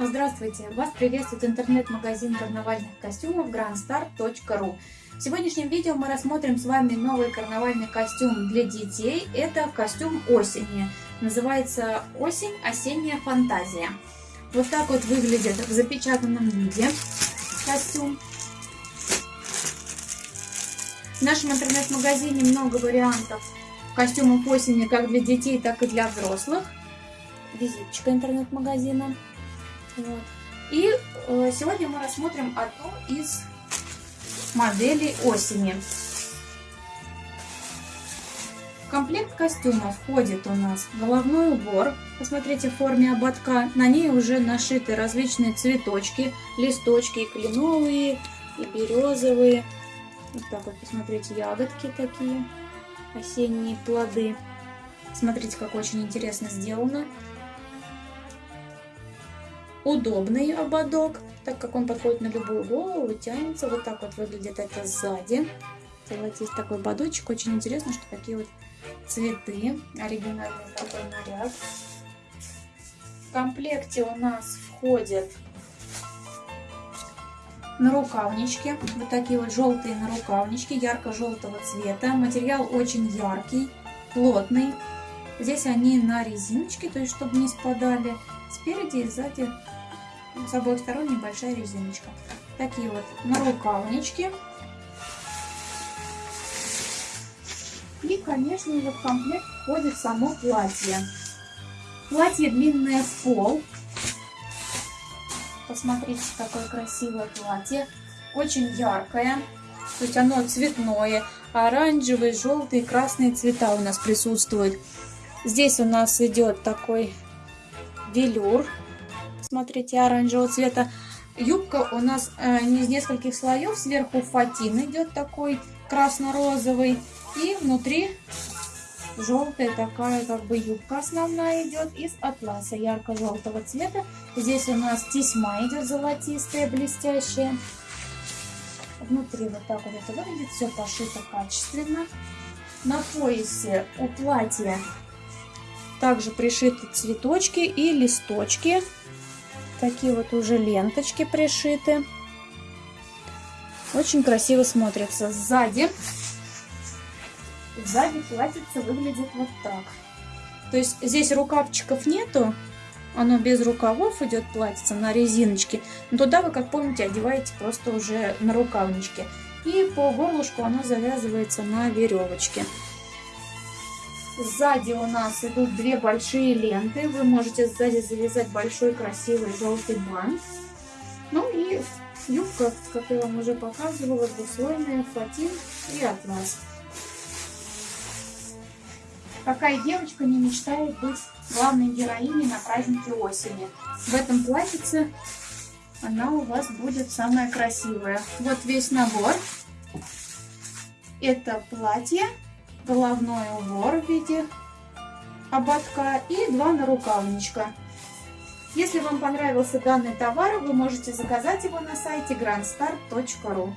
Здравствуйте! Вас приветствует интернет-магазин карнавальных костюмов grandstar.ru В сегодняшнем видео мы рассмотрим с вами новый карнавальный костюм для детей. Это костюм осени. Называется «Осень. Осенняя фантазия». Вот так вот выглядит в запечатанном виде костюм. В нашем интернет-магазине много вариантов костюмов осени как для детей, так и для взрослых. Визиточка интернет-магазина. Вот. И э, сегодня мы рассмотрим одну из моделей осени. В комплект костюма входит у нас головной убор. Посмотрите, в форме ободка. На ней уже нашиты различные цветочки, листочки и кленовые, и березовые. Вот так вот, посмотрите, ягодки такие, осенние плоды. Смотрите, как очень интересно сделано удобный ободок, так как он подходит на любую голову, тянется. Вот так вот выглядит это сзади. Золотистый такой ободочек. Очень интересно, что такие вот цветы. Оригинальный такой наряд. В комплекте у нас входят нарукавнички. Вот такие вот желтые нарукавнички ярко-желтого цвета. Материал очень яркий, плотный. Здесь они на резиночке, то есть чтобы не спадали. Спереди и сзади с обоих сторон небольшая резиночка. Такие вот нарукавнички. И, конечно же, в комплект входит само платье. Платье длинное в пол. Посмотрите, какое красивое платье. Очень яркое. То есть оно цветное. Оранжевый, желтый, красные цвета у нас присутствуют. Здесь у нас идет такой велюр смотрите, оранжевого цвета. Юбка у нас э, из нескольких слоев. Сверху фатин идет такой красно-розовый. И внутри желтая такая как бы юбка основная идет из атласа ярко-желтого цвета. Здесь у нас тесьма идет золотистая, блестящая. Внутри вот так вот это выглядит. Все пошито качественно. На поясе у платья также пришиты цветочки и листочки такие вот уже ленточки пришиты. Очень красиво смотрится. Сзади, сзади платьице выглядит вот так. То есть здесь рукавчиков нету, оно без рукавов идет платьице на резиночке. Но туда вы, как помните, одеваете просто уже на рукавнички. И по горлышку оно завязывается на веревочке. Сзади у нас идут две большие ленты. Вы можете сзади завязать большой красивый желтый бант. Ну и юбка, как я вам уже показывала, двуслойная, фатин и атлас. Какая девочка не мечтает быть главной героиней на празднике осени? В этом платьице она у вас будет самая красивая. Вот весь набор. Это платье головной убор в виде ободка и два нарукавничка. Если вам понравился данный товар, вы можете заказать его на сайте grandstar.ru.